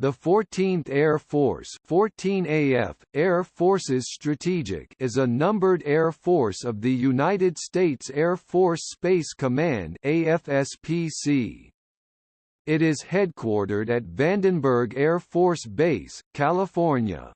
The 14th Air Force 14 AF, Air Forces Strategic is a numbered air force of the United States Air Force Space Command AFSPC. It is headquartered at Vandenberg Air Force Base, California.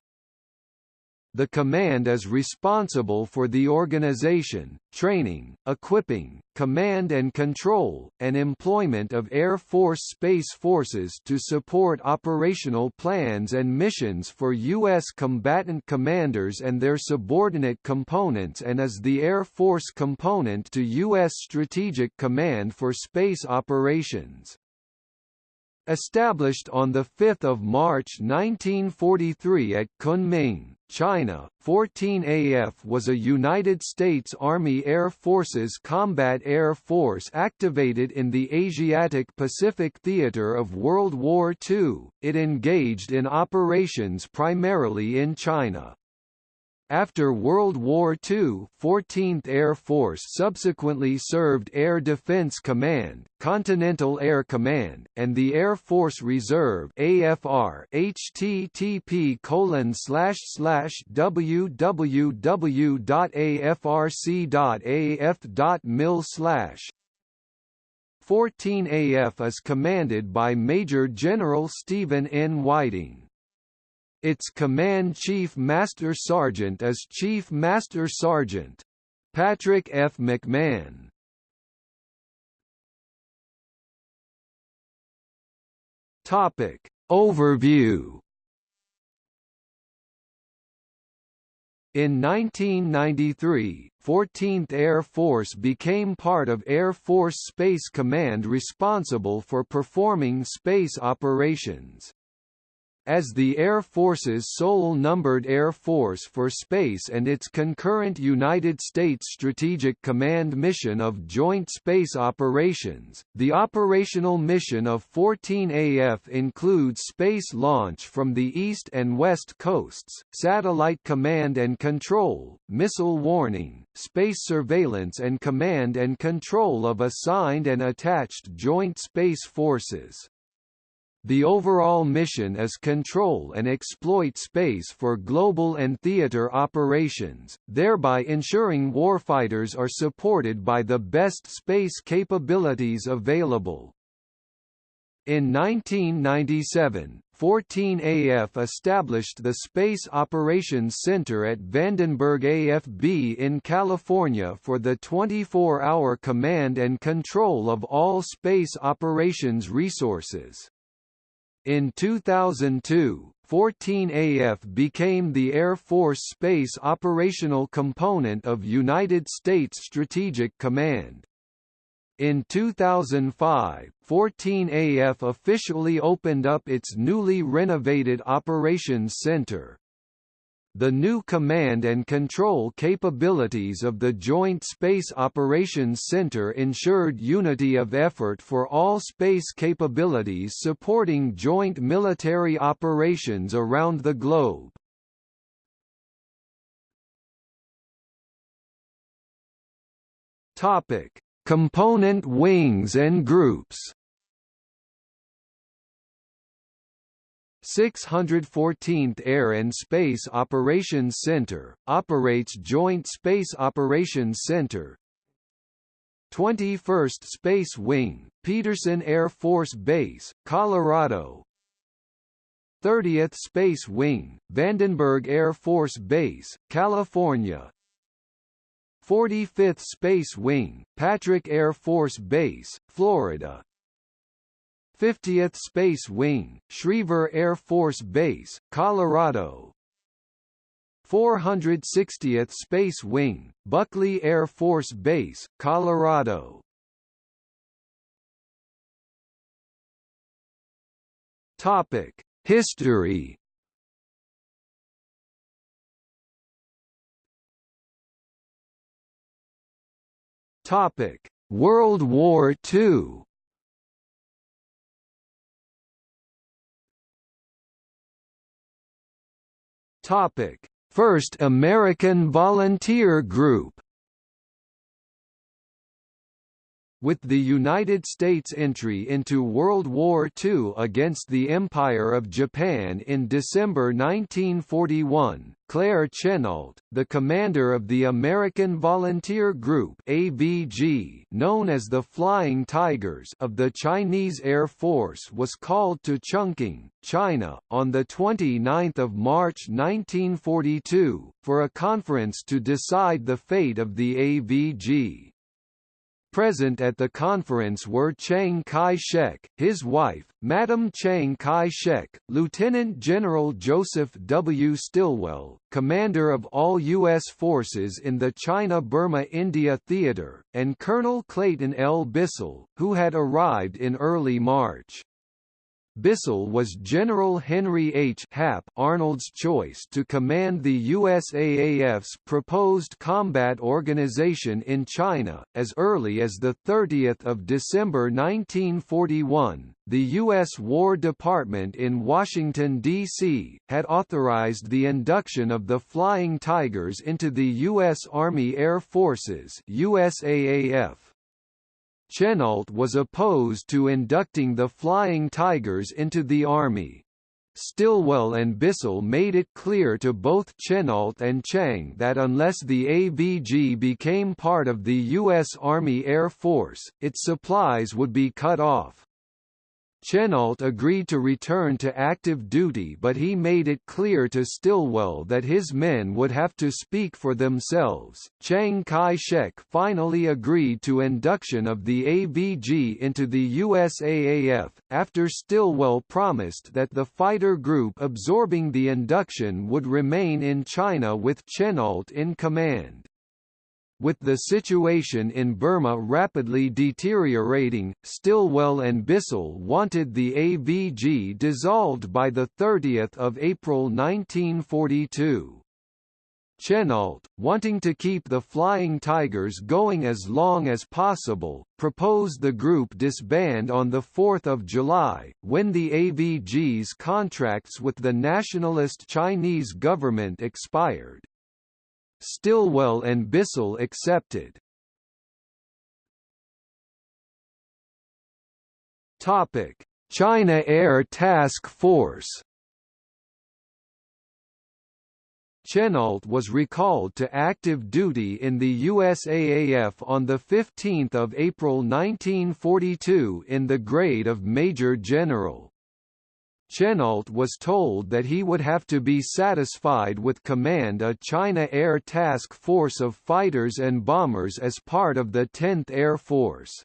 The command is responsible for the organization, training, equipping, command and control, and employment of Air Force Space Forces to support operational plans and missions for U.S. combatant commanders and their subordinate components and is the Air Force component to U.S. Strategic Command for Space Operations. Established on 5 March 1943 at Kunming, China, 14AF was a United States Army Air Forces combat air force activated in the Asiatic-Pacific theater of World War II. It engaged in operations primarily in China. After World War II, 14th Air Force subsequently served Air Defense Command, Continental Air Command, and the Air Force Reserve AFR http colon slash slash www.afrc.af.mil slash 14AF is commanded by Major General Stephen N. Whiting. Its Command Chief Master Sergeant is Chief Master Sergeant. Patrick F. McMahon. Topic. Overview In 1993, 14th Air Force became part of Air Force Space Command responsible for performing space operations. As the Air Force's sole numbered air force for space and its concurrent United States Strategic Command mission of Joint Space Operations, the operational mission of 14AF includes space launch from the east and west coasts, satellite command and control, missile warning, space surveillance and command and control of assigned and attached joint space forces. The overall mission is control and exploit space for global and theater operations, thereby ensuring warfighters are supported by the best space capabilities available. In 1997, 14AF established the Space Operations Center at Vandenberg AFB in California for the 24-hour command and control of all space operations resources. In 2002, 14AF became the Air Force Space operational component of United States Strategic Command. In 2005, 14AF officially opened up its newly renovated Operations Center. The new command and control capabilities of the Joint Space Operations Center ensured unity of effort for all space capabilities supporting joint military operations around the globe. Topic: Component wings and groups 614th Air and Space Operations Center, operates Joint Space Operations Center. 21st Space Wing, Peterson Air Force Base, Colorado. 30th Space Wing, Vandenberg Air Force Base, California. 45th Space Wing, Patrick Air Force Base, Florida 50th Space Wing, Schriever Air Force Base, Colorado 460th Space Wing, Buckley Air Force Base, Colorado Topic: History. Topic: World War II. Topic: First American Volunteer Group. With the United States' entry into World War II against the Empire of Japan in December 1941, Claire Chennault, the commander of the American Volunteer Group AVG, known as the Flying Tigers of the Chinese Air Force was called to Chungking, China, on 29 March 1942, for a conference to decide the fate of the AVG. Present at the conference were Chiang Kai-shek, his wife, Madam Chiang Kai-shek, Lieutenant General Joseph W. Stilwell, commander of all U.S. forces in the China-Burma-India theater, and Colonel Clayton L. Bissell, who had arrived in early March. Bissell was General Henry H. Hap Arnold's choice to command the USAAF's proposed combat organization in China. As early as 30 December 1941, the U.S. War Department in Washington, D.C., had authorized the induction of the Flying Tigers into the U.S. Army Air Forces USAAF. Chennault was opposed to inducting the Flying Tigers into the Army. Stilwell and Bissell made it clear to both Chennault and Chiang that unless the AVG became part of the U.S. Army Air Force, its supplies would be cut off. Chennault agreed to return to active duty but he made it clear to Stilwell that his men would have to speak for themselves. Chiang Kai-shek finally agreed to induction of the AVG into the USAAF, after Stilwell promised that the fighter group absorbing the induction would remain in China with Chennault in command. With the situation in Burma rapidly deteriorating, Stilwell and Bissell wanted the AVG dissolved by 30 April 1942. Chennault, wanting to keep the Flying Tigers going as long as possible, proposed the group disband on 4 July, when the AVG's contracts with the nationalist Chinese government expired. Stilwell and Bissell accepted. Topic: China Air Task Force. Chennault was recalled to active duty in the USAAF on 15 April 1942 in the grade of Major General. Chennault was told that he would have to be satisfied with command a China Air Task Force of fighters and bombers as part of the 10th Air Force.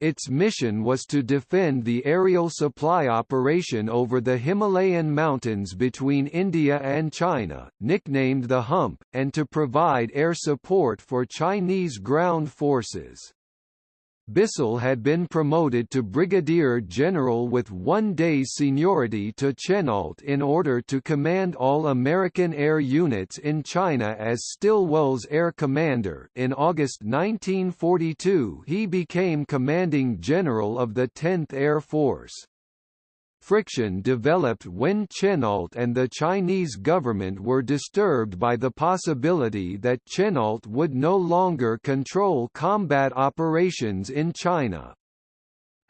Its mission was to defend the aerial supply operation over the Himalayan mountains between India and China, nicknamed the Hump, and to provide air support for Chinese ground forces. Bissell had been promoted to brigadier general with one day's seniority to Chennault in order to command all American air units in China as Stilwell's air commander. In August 1942, he became commanding general of the 10th Air Force friction developed when Chennault and the Chinese government were disturbed by the possibility that Chennault would no longer control combat operations in China.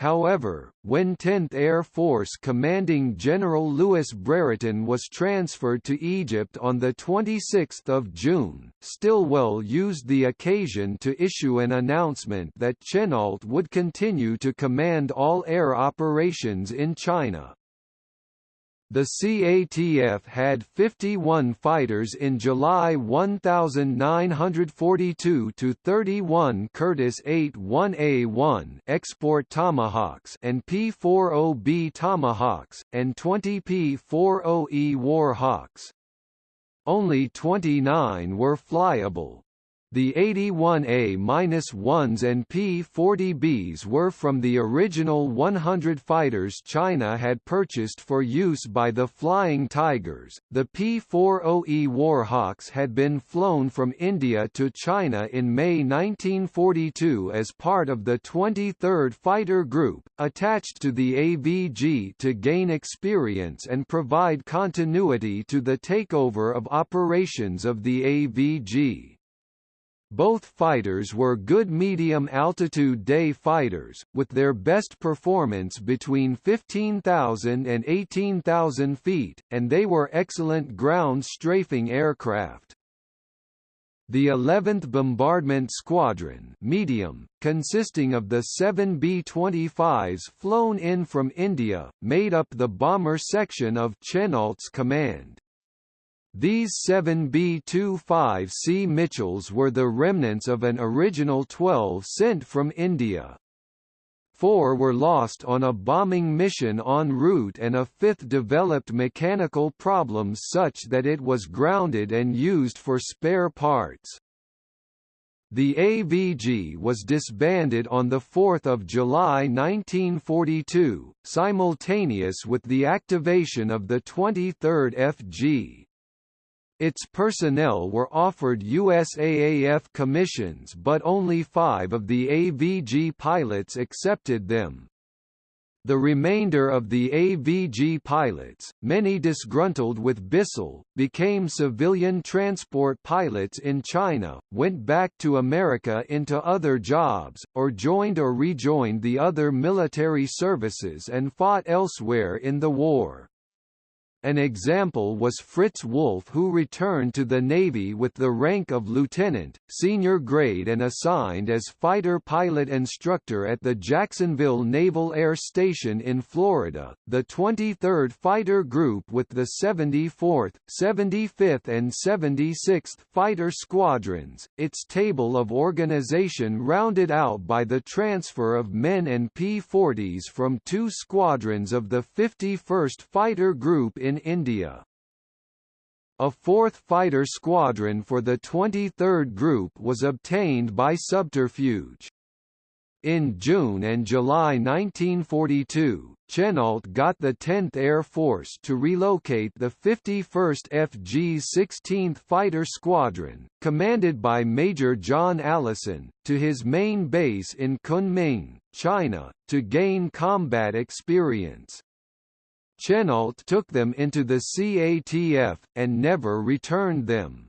However, when 10th Air Force Commanding General Lewis Brereton was transferred to Egypt on 26 June, Stilwell used the occasion to issue an announcement that Chennault would continue to command all air operations in China. The CATF had 51 fighters in July 1942 to 31 Curtiss 81A1 export Tomahawks and P-40B Tomahawks and 20 P-40E Warhawks. Only 29 were flyable. The 81A-1s and P-40Bs were from the original 100 fighters China had purchased for use by the Flying Tigers. The P-40E Warhawks had been flown from India to China in May 1942 as part of the 23rd Fighter Group, attached to the AVG to gain experience and provide continuity to the takeover of operations of the AVG. Both fighters were good medium-altitude day fighters, with their best performance between 15,000 and 18,000 feet, and they were excellent ground strafing aircraft. The 11th Bombardment Squadron medium, consisting of the seven B-25s flown in from India, made up the bomber section of Chennault's command. These seven B-25C Mitchells were the remnants of an original 12 sent from India. Four were lost on a bombing mission en route and a fifth developed mechanical problems such that it was grounded and used for spare parts. The AVG was disbanded on 4 July 1942, simultaneous with the activation of the 23rd FG. Its personnel were offered USAAF commissions but only five of the AVG pilots accepted them. The remainder of the AVG pilots, many disgruntled with Bissell, became civilian transport pilots in China, went back to America into other jobs, or joined or rejoined the other military services and fought elsewhere in the war. An example was Fritz Wolff who returned to the Navy with the rank of lieutenant, senior grade and assigned as fighter pilot instructor at the Jacksonville Naval Air Station in Florida, the 23rd Fighter Group with the 74th, 75th and 76th Fighter Squadrons, its table of organization rounded out by the transfer of men and P-40s from two squadrons of the 51st Fighter Group in India. A fourth fighter squadron for the 23rd Group was obtained by subterfuge. In June and July 1942, Chennault got the 10th Air Force to relocate the 51st FG's 16th Fighter Squadron, commanded by Major John Allison, to his main base in Kunming, China, to gain combat experience. Chennault took them into the CATF, and never returned them.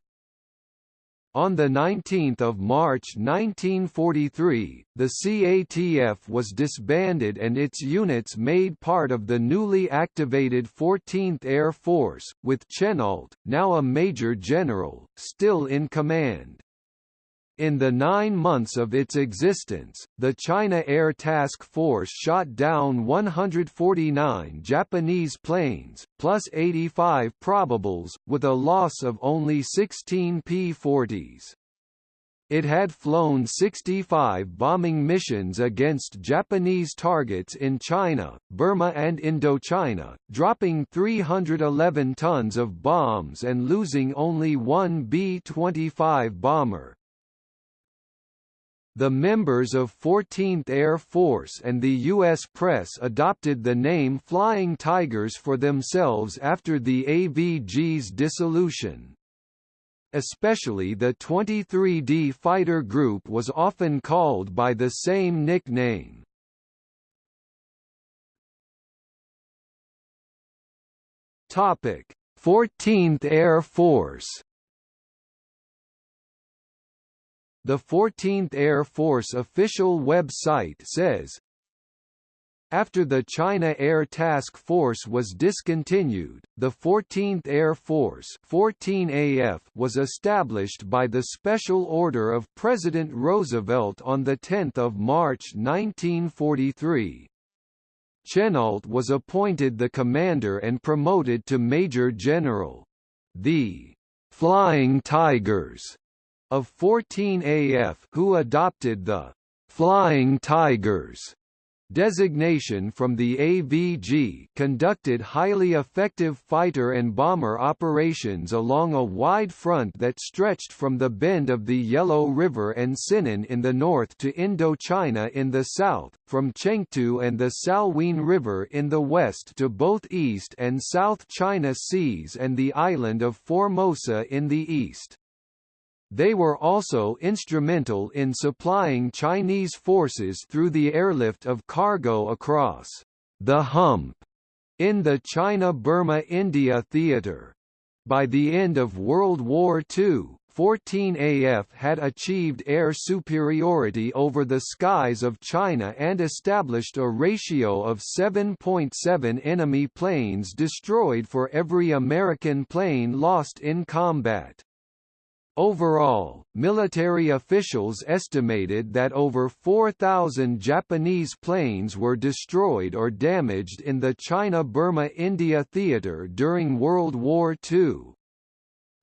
On 19 March 1943, the CATF was disbanded and its units made part of the newly activated 14th Air Force, with Chennault, now a major general, still in command. In the nine months of its existence, the China Air Task Force shot down 149 Japanese planes, plus 85 probables, with a loss of only 16 P-40s. It had flown 65 bombing missions against Japanese targets in China, Burma and Indochina, dropping 311 tons of bombs and losing only one B-25 bomber. The members of 14th Air Force and the U.S. press adopted the name Flying Tigers for themselves after the AVG's dissolution. Especially the 23D Fighter Group was often called by the same nickname. Topic: 14th Air Force The 14th Air Force official website says, after the China Air Task Force was discontinued, the 14th Air Force 14AF was established by the Special Order of President Roosevelt on 10 March 1943. Chennault was appointed the commander and promoted to Major General. The Flying Tigers of 14 AF who adopted the Flying Tigers designation from the AVG conducted highly effective fighter and bomber operations along a wide front that stretched from the bend of the Yellow River and Sinan in the north to Indochina in the south, from Chengtu and the Salween River in the west to both East and South China Seas and the island of Formosa in the east. They were also instrumental in supplying Chinese forces through the airlift of cargo across the hump in the China-Burma-India theater. By the end of World War II, 14AF had achieved air superiority over the skies of China and established a ratio of 7.7 enemy planes destroyed for every American plane lost in combat. Overall, military officials estimated that over 4,000 Japanese planes were destroyed or damaged in the China-Burma-India theater during World War II.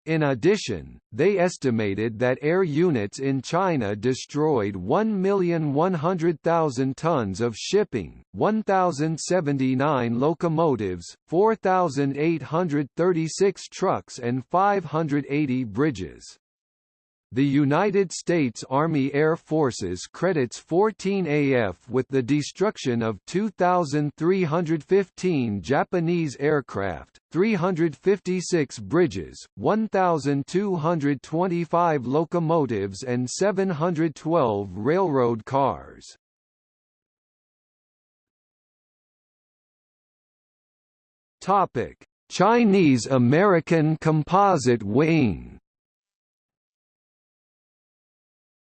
In addition, they estimated that air units in China destroyed 1,100,000 tons of shipping, 1,079 locomotives, 4,836 trucks and 580 bridges. The United States Army Air Forces credits 14AF with the destruction of 2,315 Japanese aircraft, 356 bridges, 1,225 locomotives and 712 railroad cars. Chinese-American Composite Wing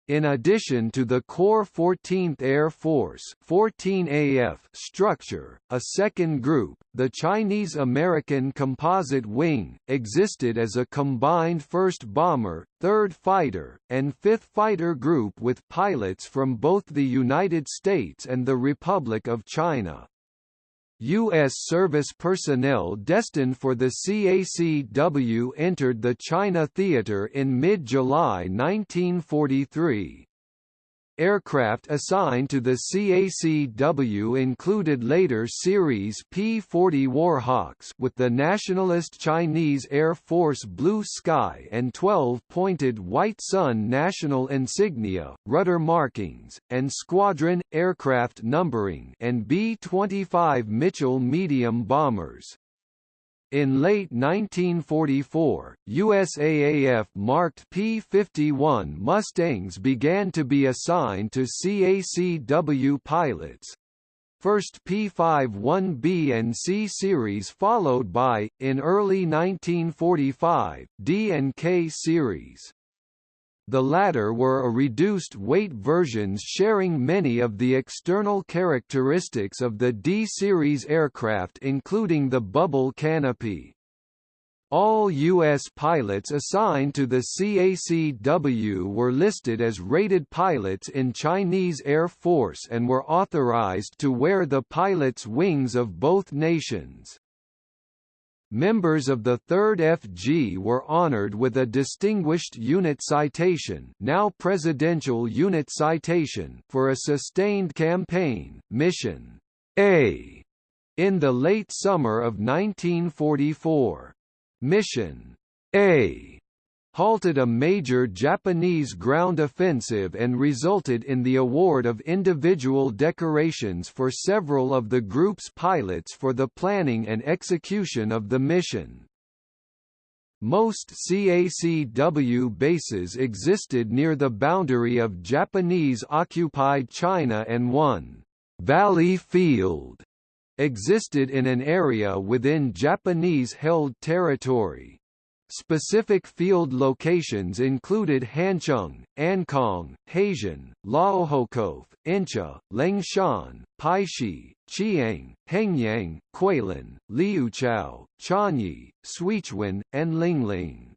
In addition to the core 14th Air Force 14AF structure, a second group, the Chinese-American Composite Wing, existed as a combined 1st Bomber, 3rd Fighter, and 5th Fighter group with pilots from both the United States and the Republic of China. U.S. service personnel destined for the CACW entered the China Theater in mid-July 1943. Aircraft assigned to the CACW included later Series P-40 Warhawks with the Nationalist Chinese Air Force Blue Sky and 12-pointed White Sun national insignia, rudder markings, and squadron, aircraft numbering and B-25 Mitchell medium bombers. In late 1944, USAAF-marked P-51 Mustangs began to be assigned to CACW pilots. First P-51B and C series followed by, in early 1945, D and K series. The latter were a reduced-weight versions sharing many of the external characteristics of the D-series aircraft including the bubble canopy. All U.S. pilots assigned to the CACW were listed as rated pilots in Chinese Air Force and were authorized to wear the pilot's wings of both nations. Members of the 3rd FG were honored with a Distinguished Unit Citation now Presidential Unit Citation for a sustained campaign, Mission A, in the late summer of 1944. Mission A halted a major Japanese ground offensive and resulted in the award of individual decorations for several of the group's pilots for the planning and execution of the mission. Most CACW bases existed near the boundary of Japanese-occupied China and one Valley Field existed in an area within Japanese-held territory. Specific field locations included Hancheng, Ankong, Haitian, Laohokow, Incha, Lengshan, Paishi, Chiang, Hengyang, Kuilin, Liuchao, Chanyi, Suichuan, and Lingling.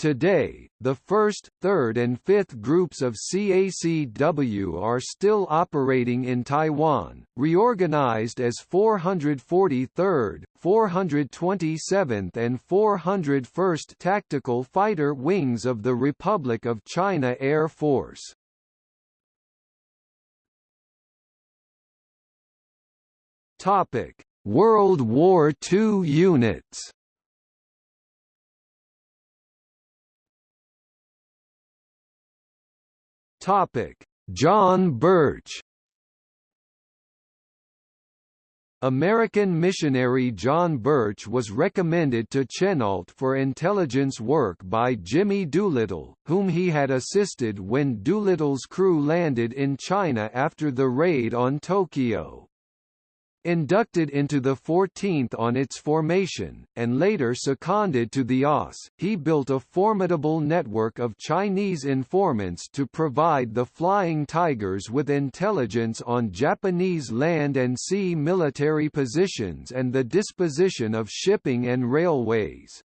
Today, the first, third and fifth groups of CACW are still operating in Taiwan, reorganized as 443rd, 427th and 401st Tactical Fighter Wings of the Republic of China Air Force. World War II units Topic: John Birch American missionary John Birch was recommended to Chennault for intelligence work by Jimmy Doolittle, whom he had assisted when Doolittle's crew landed in China after the raid on Tokyo. Inducted into the 14th on its formation, and later seconded to the OSS, he built a formidable network of Chinese informants to provide the Flying Tigers with intelligence on Japanese land and sea military positions and the disposition of shipping and railways.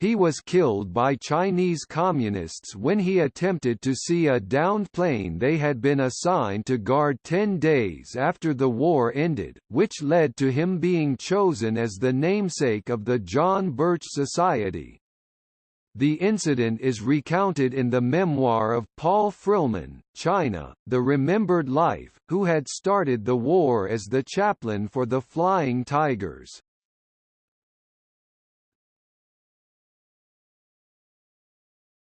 He was killed by Chinese communists when he attempted to see a downed plane they had been assigned to guard 10 days after the war ended, which led to him being chosen as the namesake of the John Birch Society. The incident is recounted in the memoir of Paul Frillmann, China, The Remembered Life, who had started the war as the chaplain for the Flying Tigers.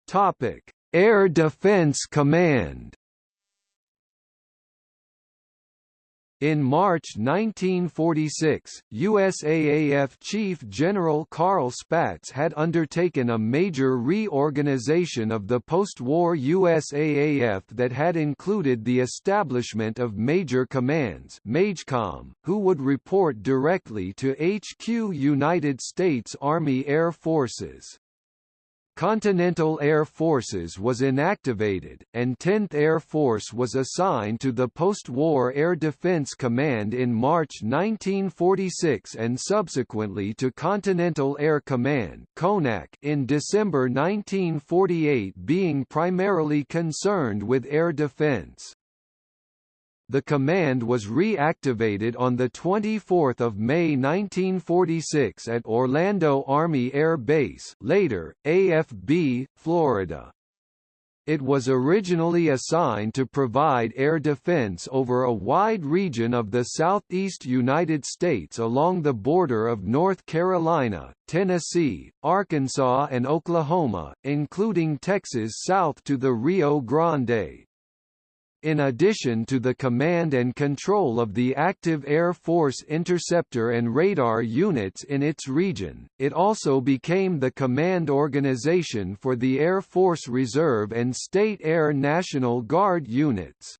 Topic: Air Defense Command. In March 1946, USAAF Chief General Carl Spaatz had undertaken a major reorganization of the post-war USAAF that had included the establishment of major commands MAJCOM, who would report directly to HQ United States Army Air Forces. Continental Air Forces was inactivated, and 10th Air Force was assigned to the post-war Air Defense Command in March 1946 and subsequently to Continental Air Command in December 1948 being primarily concerned with air defense the command was reactivated on 24 May 1946 at Orlando Army Air Base later, AFB, Florida. It was originally assigned to provide air defense over a wide region of the southeast United States along the border of North Carolina, Tennessee, Arkansas and Oklahoma, including Texas south to the Rio Grande. In addition to the command and control of the active Air Force interceptor and radar units in its region, it also became the command organization for the Air Force Reserve and State Air National Guard units.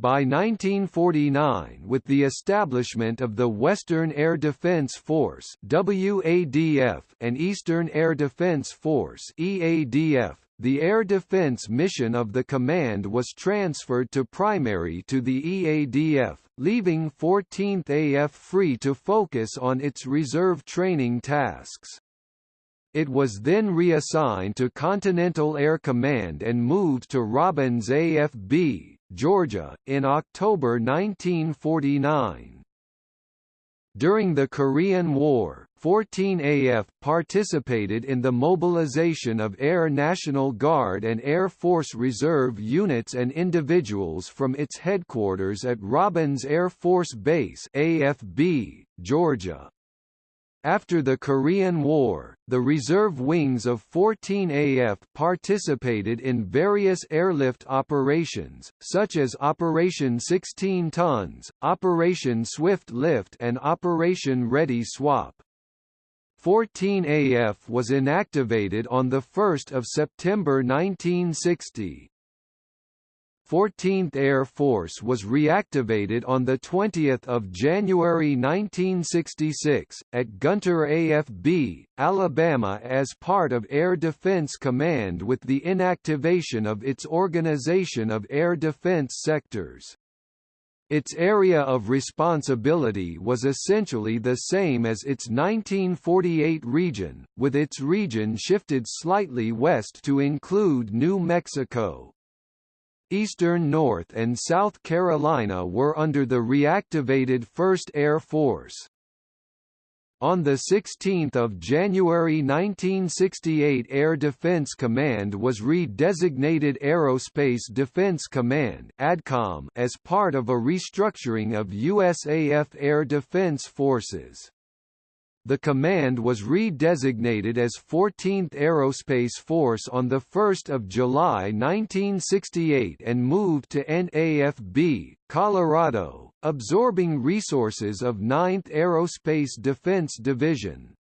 By 1949 with the establishment of the Western Air Defense Force WADF and Eastern Air Defense Force EADF, the air defense mission of the command was transferred to primary to the EADF, leaving 14th AF free to focus on its reserve training tasks. It was then reassigned to Continental Air Command and moved to Robins AFB, Georgia, in October 1949. During the Korean War, 14AF participated in the mobilization of Air National Guard and Air Force Reserve units and individuals from its headquarters at Robins Air Force Base AFB, Georgia. After the Korean War, the reserve wings of 14AF participated in various airlift operations, such as Operation 16 Tons, Operation Swift Lift and Operation Ready Swap. 14AF was inactivated on 1 September 1960. 14th Air Force was reactivated on 20 January 1966, at Gunter AFB, Alabama as part of Air Defense Command with the inactivation of its Organization of Air Defense Sectors. Its area of responsibility was essentially the same as its 1948 region, with its region shifted slightly west to include New Mexico. Eastern North and South Carolina were under the reactivated 1st Air Force. On 16 January 1968 Air Defense Command was re-designated Aerospace Defense Command ADCOM as part of a restructuring of USAF Air Defense Forces. The command was redesignated as 14th Aerospace Force on 1 July 1968 and moved to NAFB, Colorado, absorbing resources of 9th Aerospace Defense Division.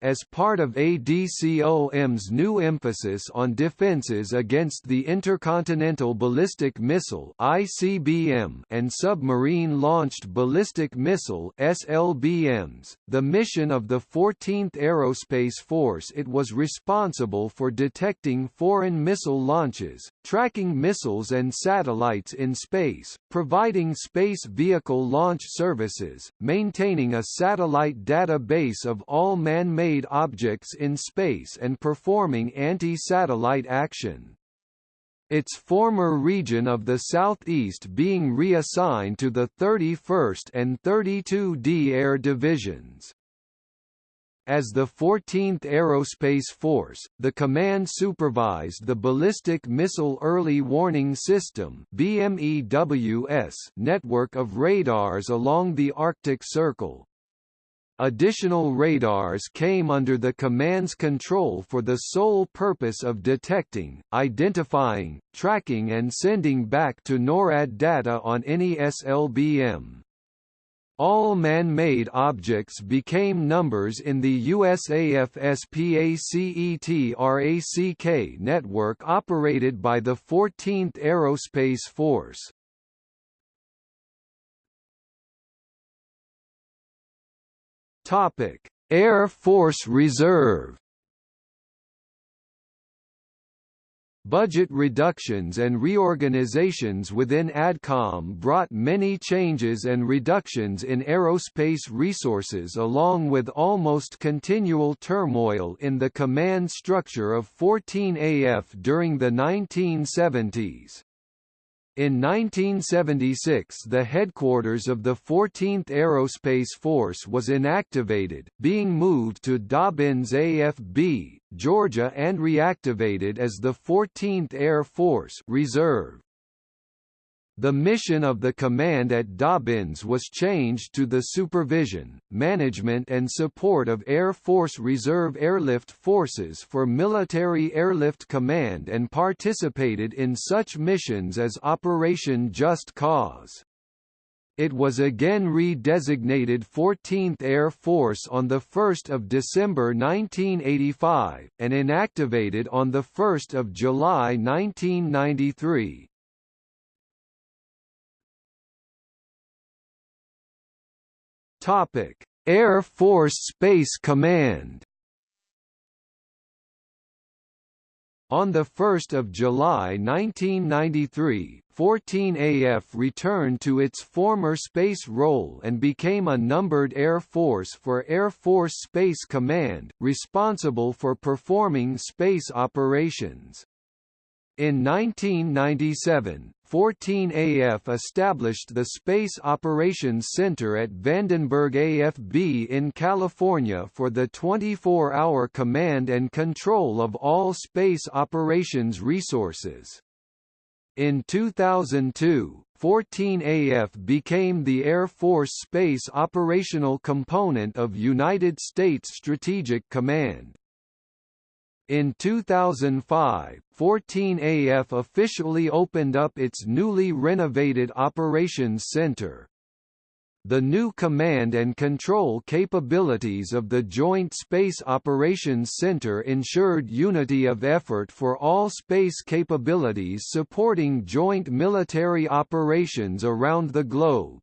As part of ADCOM's new emphasis on defenses against the Intercontinental Ballistic Missile (ICBM) and submarine-launched ballistic missile (SLBMs), the mission of the 14th Aerospace Force. It was responsible for detecting foreign missile launches, tracking missiles and satellites in space, providing space vehicle launch services, maintaining a satellite database of all man-made man-made objects in space and performing anti-satellite action. Its former region of the southeast being reassigned to the 31st and 32d Air Divisions. As the 14th Aerospace Force, the command supervised the Ballistic Missile Early Warning System BMEWS network of radars along the Arctic Circle. Additional radars came under the command's control for the sole purpose of detecting, identifying, tracking and sending back to NORAD data on any SLBM. All man-made objects became numbers in the USAF SPACET network operated by the 14th Aerospace Force. Topic: Air Force Reserve. Budget reductions and reorganizations within ADCOM brought many changes and reductions in aerospace resources along with almost continual turmoil in the command structure of 14AF during the 1970s. In 1976 the headquarters of the 14th Aerospace Force was inactivated, being moved to Dobbins AFB, Georgia and reactivated as the 14th Air Force Reserve. The mission of the command at Dobbins was changed to the supervision, management and support of Air Force Reserve Airlift Forces for Military Airlift Command and participated in such missions as Operation Just Cause. It was again redesignated 14th Air Force on 1 December 1985, and inactivated on 1 July 1993. Topic: Air Force Space Command. On 1 July 1993, 14AF returned to its former space role and became a numbered Air Force for Air Force Space Command, responsible for performing space operations. In 1997, 14AF established the Space Operations Center at Vandenberg AFB in California for the 24-hour command and control of all space operations resources. In 2002, 14AF became the Air Force Space operational component of United States Strategic Command. In 2005, 14AF officially opened up its newly renovated Operations Center. The new command and control capabilities of the Joint Space Operations Center ensured unity of effort for all space capabilities supporting joint military operations around the globe.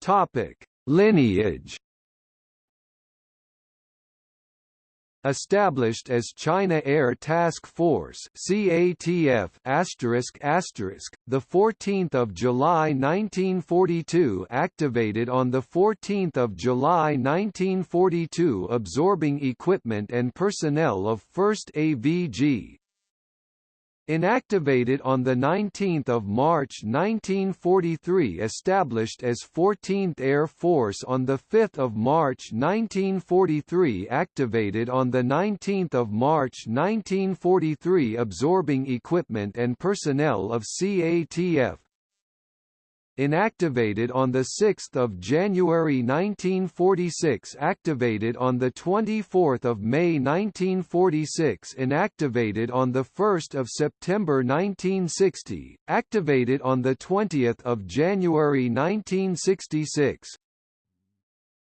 Topic: Lineage. Established as China Air Task Force (CATF***, the 14th of July 1942, activated on the 14th of July 1942, absorbing equipment and personnel of 1st AVG, Inactivated on 19 March 1943 established as 14th Air Force on 5 March 1943 activated on 19 March 1943 absorbing equipment and personnel of CATF inactivated on 6 January 1946 activated on 24 May 1946 inactivated on 1 September 1960, activated on 20 January 1966,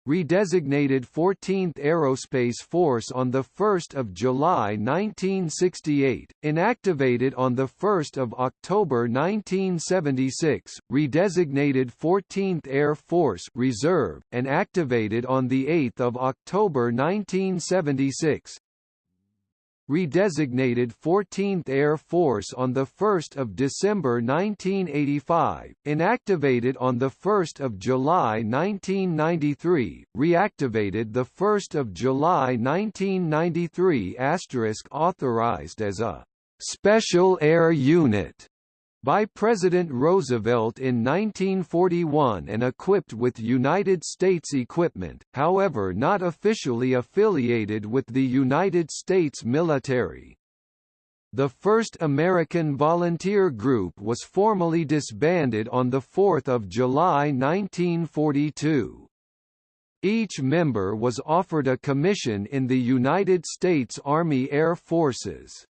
redesignated 14th Aerospace Force on 1 July 1968, inactivated on 1 October 1976, redesignated 14th Air Force Reserve, and activated on 8 October 1976, redesignated 14th Air Force on 1 December 1985, inactivated on 1 July 1993, reactivated 1 July 1993 authorized as a «special air unit» by President Roosevelt in 1941 and equipped with United States equipment, however not officially affiliated with the United States military. The 1st American Volunteer Group was formally disbanded on 4 July 1942. Each member was offered a commission in the United States Army Air Forces.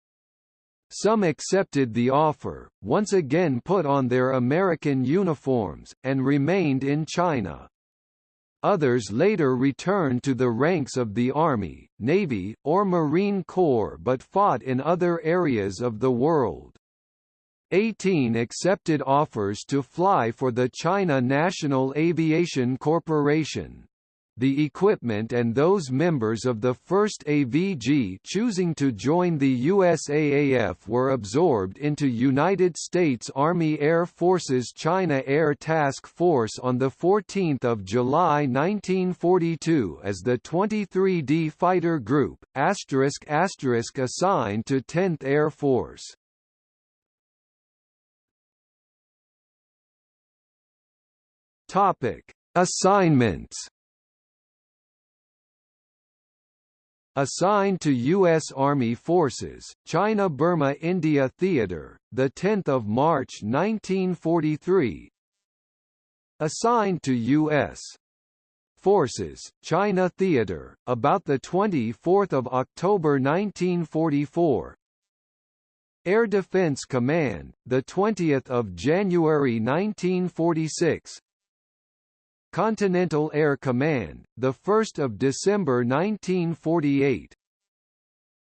Some accepted the offer, once again put on their American uniforms, and remained in China. Others later returned to the ranks of the Army, Navy, or Marine Corps but fought in other areas of the world. 18 accepted offers to fly for the China National Aviation Corporation the equipment and those members of the 1st AVG choosing to join the USAAF were absorbed into United States Army Air Force's China Air Task Force on 14 July 1942 as the 23D Fighter Group, asterisk asterisk assigned to 10th Air Force. Topic: Assignments Assigned to U.S. Army Forces, China-Burma-India Theater, 10 March 1943 Assigned to U.S. Forces, China Theater, about 24 October 1944 Air Defense Command, 20 January 1946 Continental Air Command, the 1st of December 1948.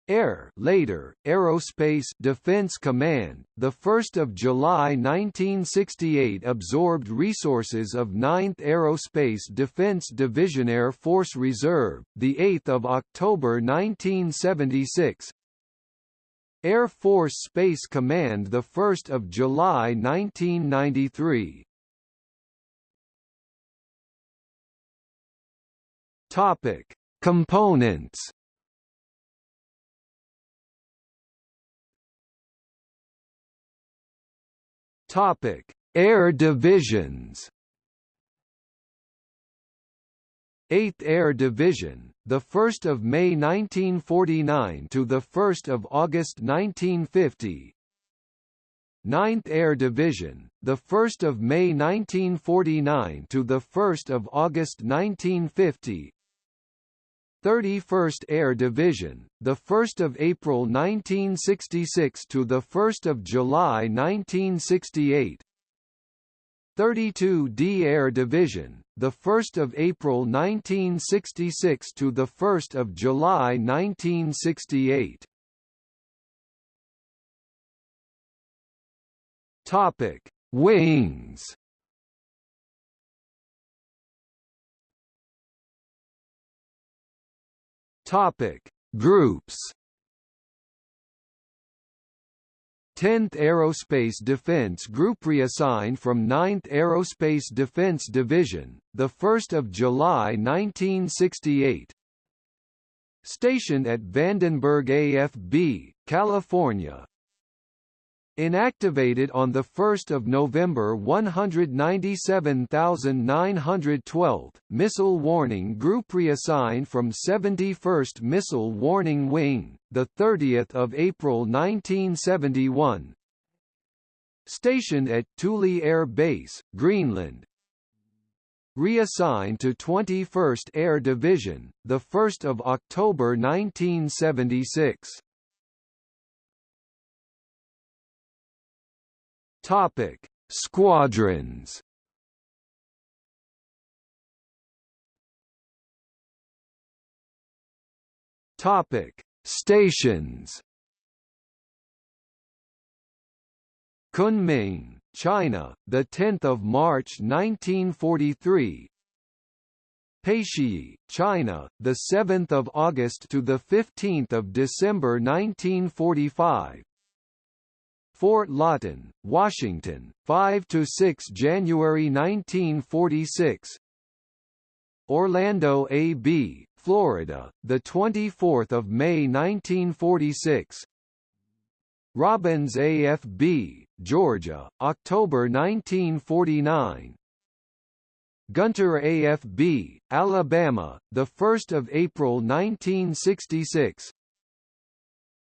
Air later, Aerospace Defense Command, the 1st of July 1968 absorbed resources of 9th Aerospace Defense Division Air Force Reserve, the 8th of October 1976. Air Force Space Command the 1st of July 1993. Topic: Components. Topic: Air divisions. 8th Air Division, the 1st of May 1949 to the 1st of August 1950. 9th Air Division, the 1st of May 1949 to the 1st of August 1950. 31st Air Division, the 1st of April 1966 to the 1st of July 1968. 32d Air Division, the 1st of April 1966 to the 1st of July 1968. Topic: Wings. Topic: Groups. 10th Aerospace Defense Group reassigned from 9th Aerospace Defense Division, 1 July 1968. Stationed at Vandenberg AFB, California, Inactivated on 1 November 197912, Missile Warning Group reassigned from 71st Missile Warning Wing, 30 April 1971 Stationed at Thule Air Base, Greenland. Reassigned to 21st Air Division, 1 October 1976. Topic: Squadrons. Topic: Stations. Kunming, China, the 10th of March 1943. Peishi, China, the 7th of August to the 15th of December 1945. Fort Lawton, Washington, 5 to 6 January 1946. Orlando AB, Florida, the 24th of May 1946. Robins AFB, Georgia, October 1949. Gunter AFB, Alabama, the 1st of April 1966.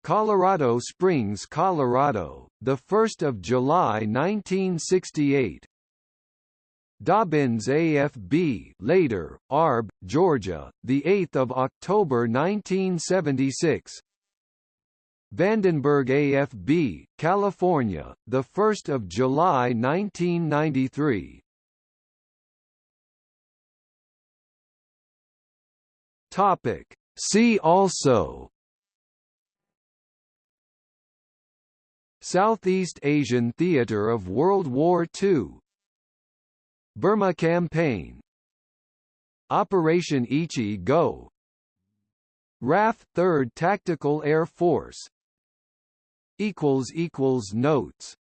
Colorado Springs, Colorado, the 1st of July 1968. Dobbins AFB, later Arb, Georgia, the 8th of October 1976. Vandenberg AFB, California, the 1st of July 1993. Topic See also Southeast Asian theater of World War II Burma Campaign. Operation Ichi-Go RAF 3rd Tactical Air Force. Notes